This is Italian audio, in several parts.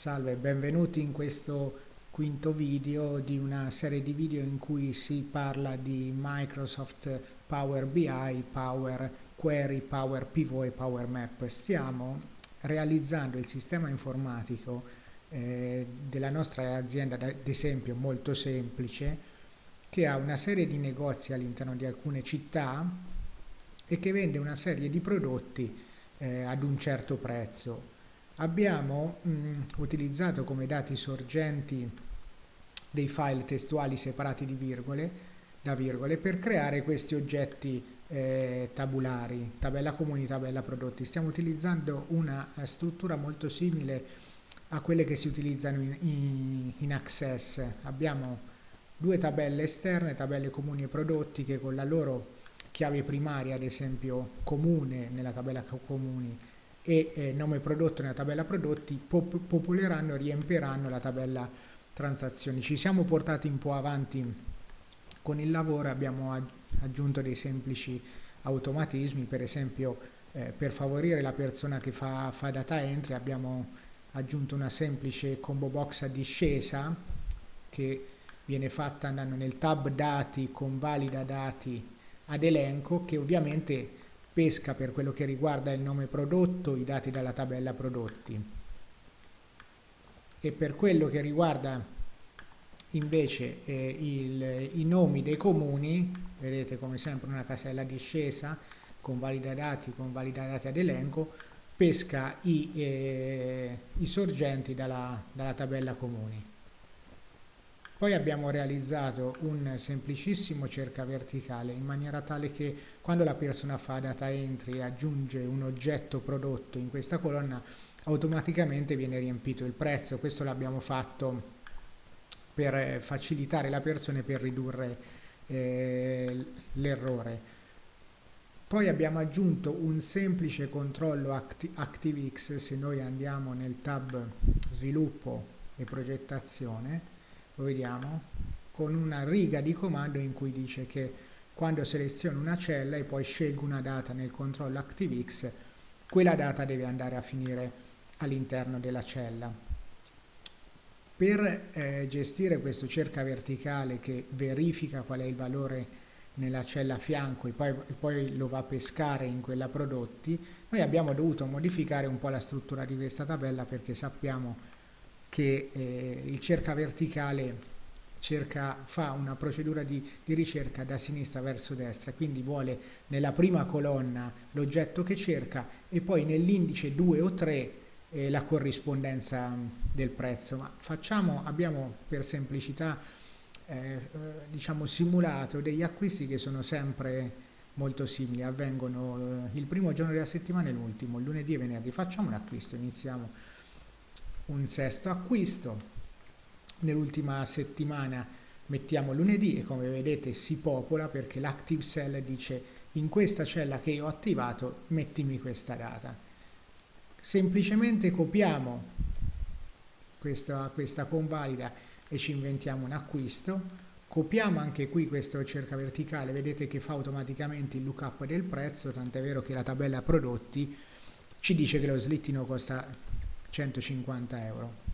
Salve, benvenuti in questo quinto video di una serie di video in cui si parla di Microsoft Power BI, Power Query, Power Pivot e Power Map. Stiamo realizzando il sistema informatico eh, della nostra azienda, ad esempio molto semplice, che ha una serie di negozi all'interno di alcune città e che vende una serie di prodotti eh, ad un certo prezzo abbiamo mh, utilizzato come dati sorgenti dei file testuali separati virgole, da virgole per creare questi oggetti eh, tabulari, tabella comuni, tabella prodotti. Stiamo utilizzando una eh, struttura molto simile a quelle che si utilizzano in, in, in Access. Abbiamo due tabelle esterne, tabelle comuni e prodotti che con la loro chiave primaria, ad esempio comune nella tabella comuni e eh, nome prodotto nella tabella prodotti pop popoleranno e riempiranno la tabella transazioni. Ci siamo portati un po' avanti con il lavoro, abbiamo aggiunto dei semplici automatismi, per esempio eh, per favorire la persona che fa, fa data entry abbiamo aggiunto una semplice combo box a discesa che viene fatta andando nel tab dati con valida dati ad elenco che ovviamente pesca per quello che riguarda il nome prodotto, i dati dalla tabella prodotti e per quello che riguarda invece eh, il, i nomi dei comuni, vedete come sempre una casella discesa con valida dati, con valida dati ad elenco, pesca i, eh, i sorgenti dalla, dalla tabella comuni. Poi abbiamo realizzato un semplicissimo cerca verticale in maniera tale che quando la persona fa data entry e aggiunge un oggetto prodotto in questa colonna automaticamente viene riempito il prezzo. Questo l'abbiamo fatto per facilitare la persona e per ridurre eh, l'errore. Poi abbiamo aggiunto un semplice controllo Acti ActiveX se noi andiamo nel tab sviluppo e progettazione lo vediamo, con una riga di comando in cui dice che quando seleziono una cella e poi scelgo una data nel controllo ActiveX, quella data deve andare a finire all'interno della cella. Per eh, gestire questo cerca verticale che verifica qual è il valore nella cella a fianco e poi, e poi, lo va a pescare in quella prodotti, noi abbiamo dovuto modificare un po' la struttura di questa tabella perché sappiamo che eh, il cerca verticale cerca, fa una procedura di, di, ricerca da sinistra verso destra, quindi vuole nella prima colonna l'oggetto che cerca e poi nell'indice 2 o 3 eh, la corrispondenza del prezzo. Ma facciamo, abbiamo per semplicità eh, diciamo simulato degli acquisti che sono sempre molto simili, avvengono eh, il primo giorno della settimana e l'ultimo, lunedì e venerdì. Facciamo un acquisto, iniziamo un sesto acquisto, nell'ultima settimana mettiamo lunedì e come vedete si popola perché l'active cell dice in questa cella che io ho attivato mettimi questa data. Semplicemente copiamo questa, questa convalida e ci inventiamo un acquisto, copiamo anche qui questo cerca verticale, vedete che fa automaticamente il lookup del prezzo, tant'è vero che la tabella prodotti ci dice che lo slittino costa 150 euro.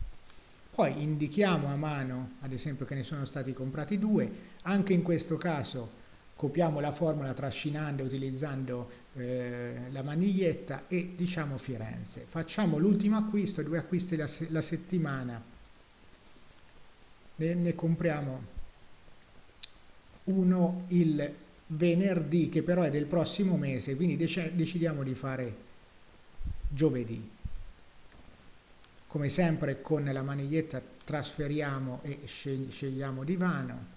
Poi indichiamo a mano, ad esempio che ne sono stati comprati due, anche in questo caso copiamo la formula trascinando e utilizzando eh, la maniglietta e diciamo Firenze. Facciamo l'ultimo acquisto, due acquisti la, la settimana, ne, ne compriamo uno il venerdì che però è del prossimo mese, quindi dec decidiamo di fare giovedì come sempre con la maniglietta trasferiamo e scegliamo divano.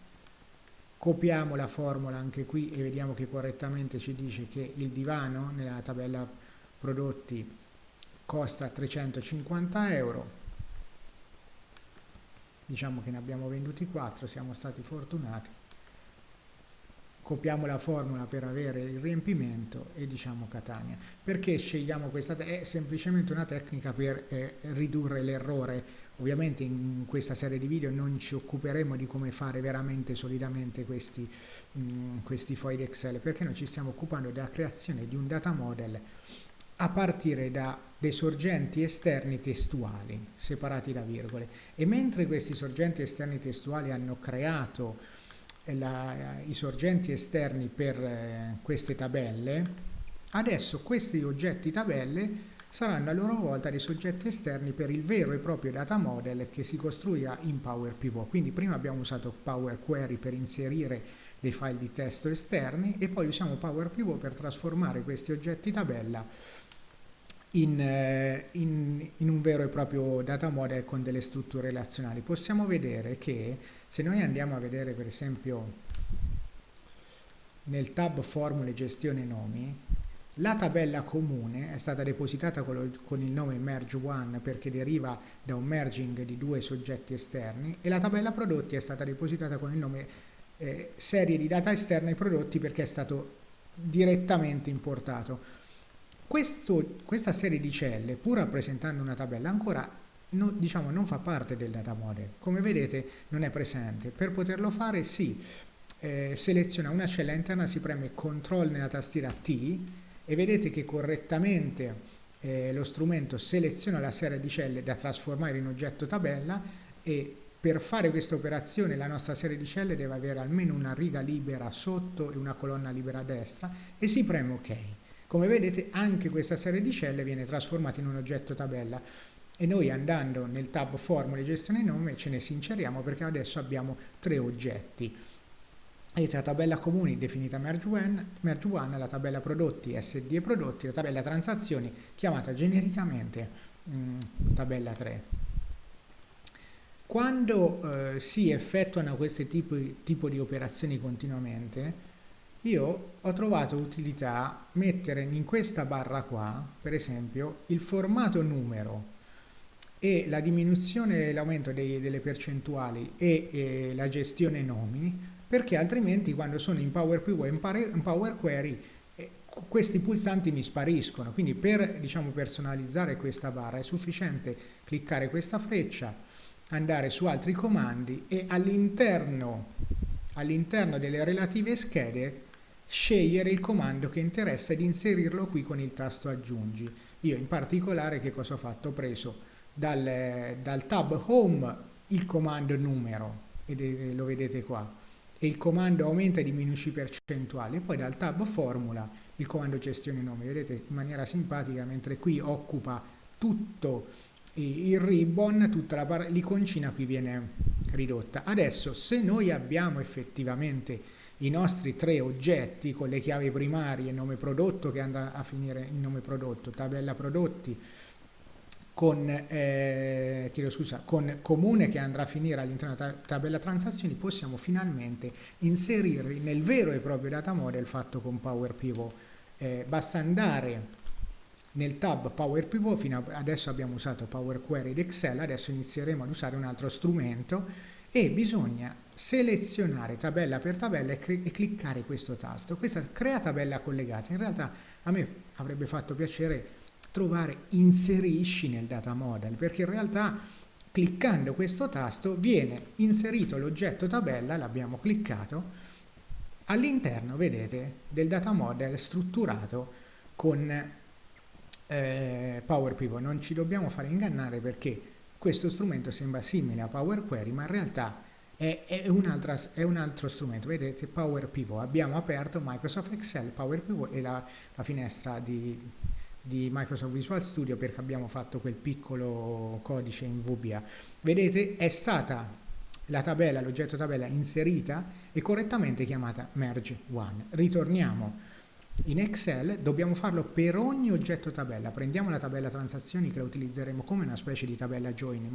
Copiamo la formula anche qui e vediamo che correttamente ci dice che il divano nella tabella prodotti costa 350 euro. Diciamo che ne abbiamo venduti 4 siamo stati fortunati copiamo la formula per avere il riempimento e diciamo Catania. Perché scegliamo questa? È semplicemente una tecnica per eh, ridurre l'errore. Ovviamente in questa serie di video non ci occuperemo di come fare veramente solidamente questi, mh, questi fogli Excel, perché noi ci stiamo occupando della creazione di un data model a partire da dei sorgenti esterni testuali separati da virgole e mentre questi sorgenti esterni testuali hanno creato la, i sorgenti esterni per eh, queste tabelle adesso questi oggetti tabelle saranno a loro volta dei soggetti esterni per il vero e proprio data model che si costruirà in Power Pivot. Quindi prima abbiamo usato Power Query per inserire dei file di testo esterni e poi usiamo Power Pivot per trasformare questi oggetti tabella in, eh, in, in, un vero e proprio data model con delle strutture relazionali. Possiamo vedere che se noi andiamo a vedere per esempio nel tab formule gestione nomi la tabella comune è stata depositata con il nome merge1 perché deriva da un merging di due soggetti esterni e la tabella prodotti è stata depositata con il nome eh, serie di data esterna ai prodotti perché è stato direttamente importato. Questo, questa serie di celle, pur rappresentando una tabella, ancora no, diciamo, non fa parte del data model. Come vedete non è presente. Per poterlo fare sì, eh, seleziona una cella interna, si preme CTRL nella tastiera T e vedete che correttamente eh, lo strumento seleziona la serie di celle da trasformare in oggetto tabella e per fare questa operazione la nostra serie di celle deve avere almeno una riga libera sotto e una colonna libera a destra e si preme ok. Come vedete anche questa serie di celle viene trasformata in un oggetto tabella e noi andando nel tab formule gestione nome ce ne sinceriamo perché adesso abbiamo tre oggetti Vedete la tabella comuni definita merge one, la tabella prodotti SD e prodotti, la tabella transazioni chiamata genericamente mh, mm, tabella 3. Quando eh, si effettuano questi tipi, tipo di operazioni continuamente, io ho trovato utilità mettere in questa barra qua, per esempio, il formato numero e la diminuzione e l'aumento delle percentuali e, e la gestione nomi perché altrimenti quando sono in Power Pivot e in Power Query eh, questi pulsanti mi spariscono, quindi per diciamo, personalizzare questa barra è sufficiente cliccare questa freccia, andare su altri comandi e all'interno all'interno delle relative schede scegliere il comando che interessa ed inserirlo qui con il tasto aggiungi. Io in particolare che cosa ho fatto? Ho preso dal, dal tab home il comando numero, e lo vedete qua, e il comando aumenta e diminuisce i percentuali e poi dal tab formula il comando gestione nome vedete in maniera simpatica mentre qui occupa tutto il ribbon tutta l'iconcina qui viene ridotta adesso se noi abbiamo effettivamente i nostri tre oggetti con le chiavi primarie nome prodotto che andrà a finire in nome prodotto tabella prodotti con, eh, scusa, con comune che andrà a finire all'interno della tabella transazioni possiamo finalmente inserire nel vero e proprio data model fatto con Power Pivot. Eh, basta andare nel tab Power Pivot, fino adesso abbiamo usato Power Query ed Excel, adesso inizieremo ad usare un altro strumento e bisogna selezionare tabella per tabella e, e cliccare questo tasto. Questa crea tabella collegata. In realtà a me avrebbe fatto piacere trovare inserisci nel data model perché in realtà cliccando questo tasto viene inserito l'oggetto tabella, l'abbiamo cliccato, all'interno, vedete, del data model strutturato con eh, Power Pivot. Non ci dobbiamo fare ingannare perché questo strumento sembra simile a Power Query, ma in realtà è, è, un, è un altro strumento. Vedete, Power Pivot. Abbiamo aperto Microsoft Excel, Power Pivot e la, la finestra di di Microsoft Visual Studio perché abbiamo fatto quel piccolo codice in VBA. Vedete è stata la tabella, l'oggetto tabella inserita e correttamente chiamata merge one. Ritorniamo in Excel, dobbiamo farlo per ogni oggetto tabella. Prendiamo la tabella transazioni che la utilizzeremo come una specie di tabella join in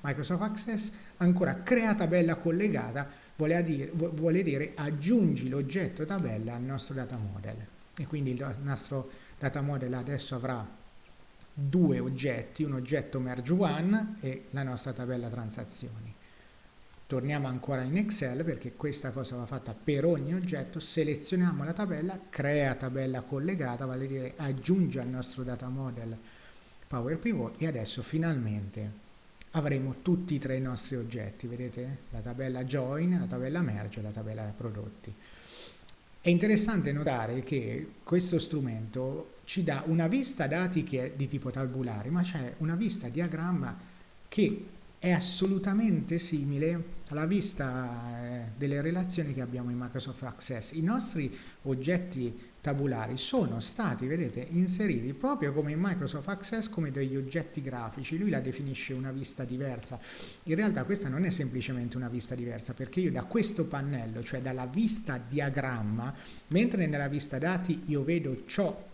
Microsoft, Access, ancora crea tabella collegata, vuole dire, vuole dire aggiungi l'oggetto tabella al nostro data model e quindi il nostro data model adesso avrà due oggetti, un oggetto merge one e la nostra tabella transazioni. Torniamo ancora in Excel perché questa cosa va fatta per ogni oggetto, selezioniamo la tabella, crea tabella collegata, vale a dire aggiunge al nostro data model Power Pivot e adesso finalmente avremo tutti e tre i nostri oggetti, vedete? La tabella join, la tabella merge e la tabella prodotti. È interessante notare che questo strumento ci dà una vista dati che è di tipo tabulare, ma c'è una vista diagramma che è assolutamente simile alla vista eh, delle relazioni che abbiamo in Microsoft Access. I nostri oggetti tabulari sono stati, vedete, inseriti proprio come in Microsoft Access come degli oggetti grafici. Lui la definisce una vista diversa. In realtà questa non è semplicemente una vista diversa perché io da questo pannello, cioè dalla vista diagramma, mentre nella vista dati io vedo ciò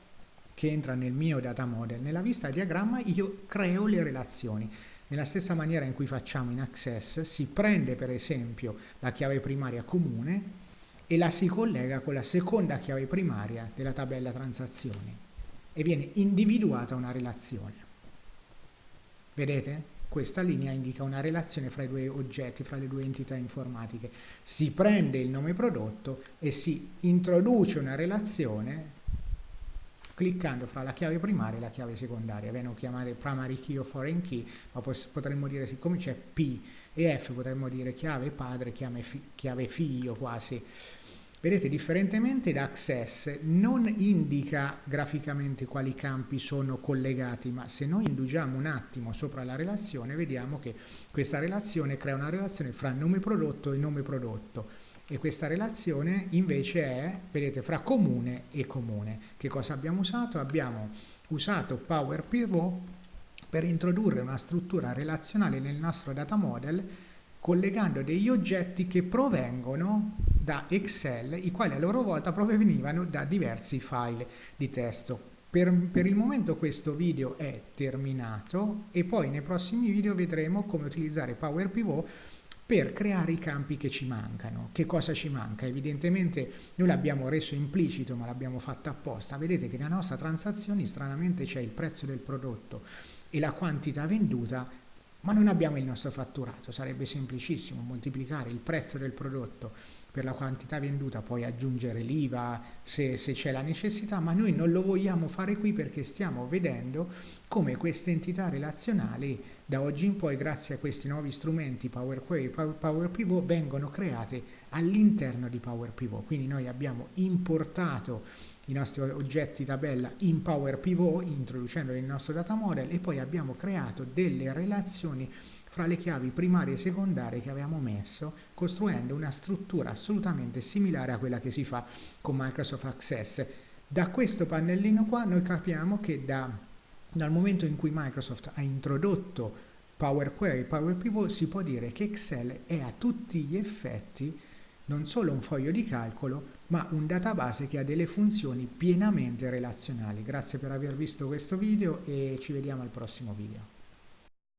che entra nel mio data model, nella vista diagramma io creo le relazioni. Nella stessa maniera in cui facciamo in Access si prende per esempio la chiave primaria comune e la si collega con la seconda chiave primaria della tabella transazioni e viene individuata una relazione. Vedete? Questa linea indica una relazione fra i due oggetti, fra le due entità informatiche. Si prende il nome prodotto e si introduce una relazione cliccando fra la chiave primaria e la chiave secondaria. Vengono chiamate primary key o foreign key, ma potremmo dire, siccome c'è P e F, potremmo dire chiave padre, chiave, fi chiave figlio quasi. Vedete, differentemente da Access non indica graficamente quali campi sono collegati, ma se noi indugiamo un attimo sopra la relazione, vediamo che questa relazione crea una relazione fra nome prodotto e nome prodotto e questa relazione invece è, vedete, fra comune e comune. Che cosa abbiamo usato? Abbiamo usato Power Pivot per introdurre una struttura relazionale nel nostro data model collegando degli oggetti che provengono da Excel, i quali a loro volta provenivano da diversi file di testo. Per, per, il momento questo video è terminato e poi nei prossimi video vedremo come utilizzare Power Pivot per creare i campi che ci mancano. Che cosa ci manca? Evidentemente noi l'abbiamo reso implicito ma l'abbiamo fatto apposta. Vedete che nella nostra transazione stranamente c'è il prezzo del prodotto e la quantità venduta ma non abbiamo il nostro fatturato. Sarebbe semplicissimo moltiplicare il prezzo del prodotto per la quantità venduta, poi aggiungere l'IVA se, se c'è la necessità, ma noi non lo vogliamo fare qui perché stiamo vedendo come queste entità relazionali da oggi in poi, grazie a questi nuovi strumenti Power Query, Power, Power Pivot, vengono create all'interno di Power Pivot. Quindi noi abbiamo importato i nostri oggetti tabella in Power Pivot, introducendoli nel nostro data model e poi abbiamo creato delle relazioni fra le chiavi primarie e secondarie che avevamo messo, costruendo una struttura assolutamente similare a quella che si fa con Microsoft Access. Da questo pannellino qua noi capiamo che da, dal momento in cui Microsoft ha introdotto Power Query, Power Pivot, si può dire che Excel è a tutti gli effetti non solo un foglio di calcolo, ma un database che ha delle funzioni pienamente relazionali. Grazie per aver visto questo video e ci vediamo al prossimo video.